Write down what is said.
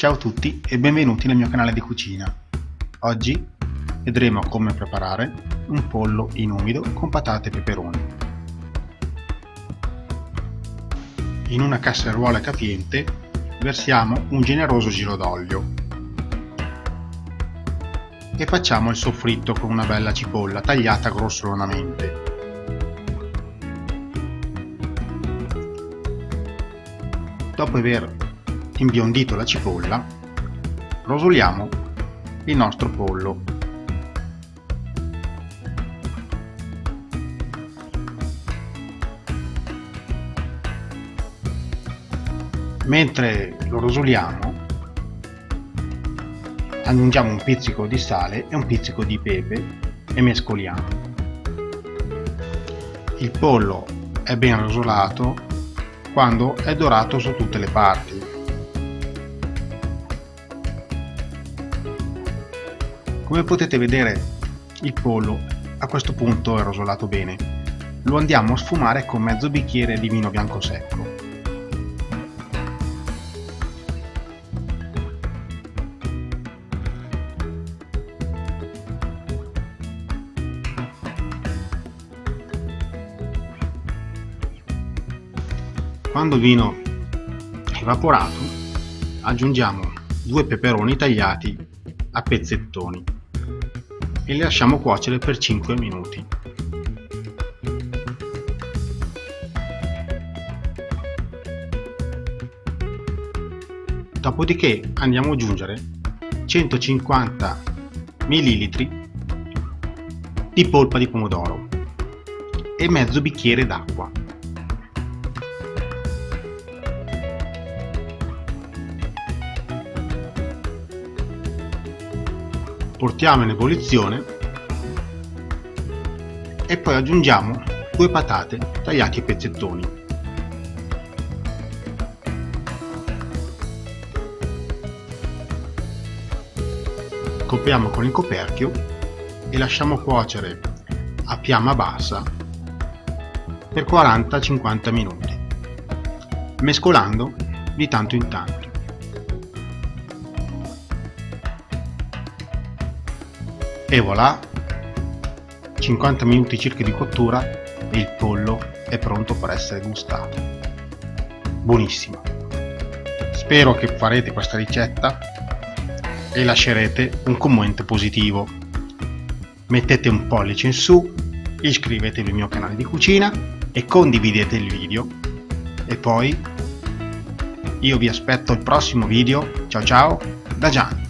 Ciao a tutti e benvenuti nel mio canale di cucina. Oggi vedremo come preparare un pollo in umido con patate e peperoni. In una casseruola capiente versiamo un generoso giro d'olio e facciamo il soffritto con una bella cipolla tagliata grossolanamente. Dopo aver imbiondito la cipolla, rosoliamo il nostro pollo. Mentre lo rosoliamo, aggiungiamo un pizzico di sale e un pizzico di pepe e mescoliamo. Il pollo è ben rosolato quando è dorato su tutte le parti Come potete vedere il pollo a questo punto è rosolato bene. Lo andiamo a sfumare con mezzo bicchiere di vino bianco secco. Quando il vino è evaporato aggiungiamo due peperoni tagliati a pezzettoni e le lasciamo cuocere per 5 minuti. Dopodiché andiamo ad aggiungere 150 ml di polpa di pomodoro e mezzo bicchiere d'acqua. Portiamo in ebollizione e poi aggiungiamo due patate tagliate a pezzettoni. Copriamo con il coperchio e lasciamo cuocere a fiamma bassa per 40-50 minuti, mescolando di tanto in tanto. E voilà. 50 minuti circa di cottura e il pollo è pronto per essere gustato. Buonissimo. Spero che farete questa ricetta e lascerete un commento positivo. Mettete un pollice in su iscrivetevi al mio canale di cucina e condividete il video. E poi io vi aspetto al prossimo video. Ciao ciao da Gian